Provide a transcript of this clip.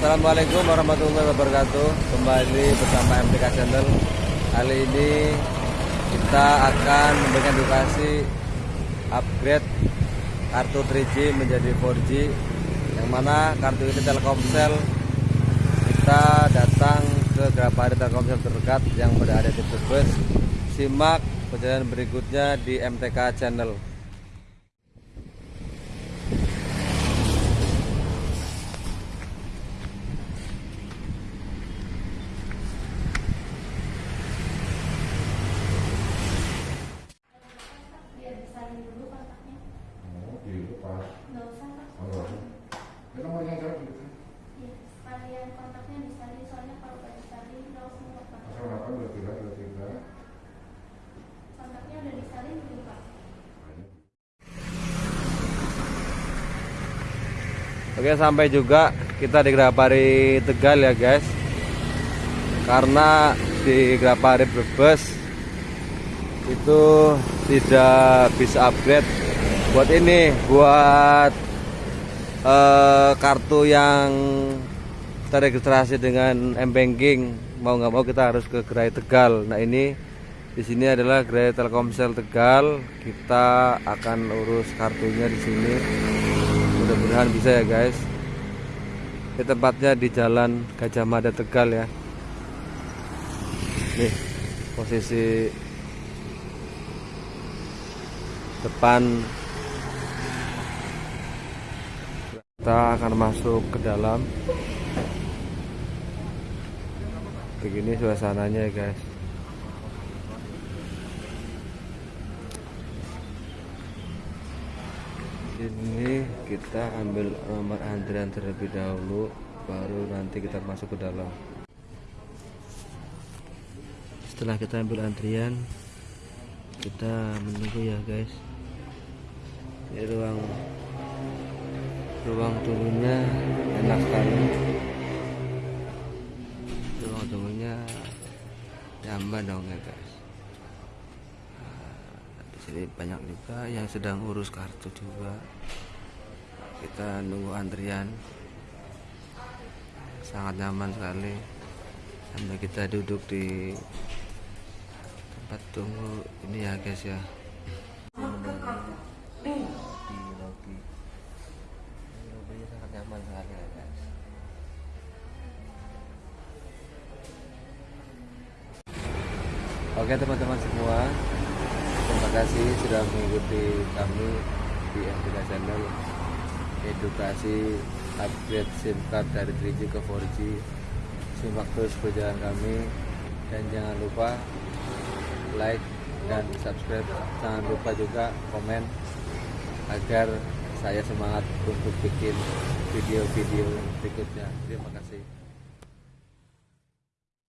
Assalamualaikum warahmatullahi wabarakatuh. Kembali bersama MTK Channel. Kali ini kita akan memberikan edukasi Upgrade kartu 3G menjadi 4G Yang mana kartu ini Telkomsel. Kita datang ke Grapari Telkomsel terdekat yang berada di Brebes Simak perjalanan berikutnya di MTK Channel Oke sampai juga kita di Grapari Tegal ya guys. Karena di Grapari Brebes Itu tidak bisa upgrade Buat ini Buat eh, kartu yang terregistrasi dengan M-Banking Mau nggak mau kita harus ke Gerai Tegal. Nah ini di sini adalah Gerai Telkomsel Tegal. Kita akan urus kartunya di sini mudah-mudahan bisa ya guys. Ini tempatnya di jalan Gajah Mada Tegal ya. Nih posisi depan kita akan masuk ke dalam. Begini suasananya ya guys ini kita ambil nomor antrian terlebih dahulu baru nanti kita masuk ke dalam. Setelah kita ambil antrian kita menunggu ya guys. Ini ruang ruang turunnya enak sekali. Ruang turunnya nyaman dong ya guys di sini banyak juga yang sedang urus kartu juga. Kita nunggu antrian. Sangat nyaman sekali. Sampai kita duduk di tempat tunggu ini ya guys ya. Oke teman-teman semua kasih sudah mengikuti kami di MTK Channel. Edukasi upgrade SIM card dari 3G ke 4G Simak terus perjalanan kami. Dan jangan lupa like dan subscribe. Jangan lupa juga komen Agar saya semangat untuk bikin video-video berikutnya. Terima kasih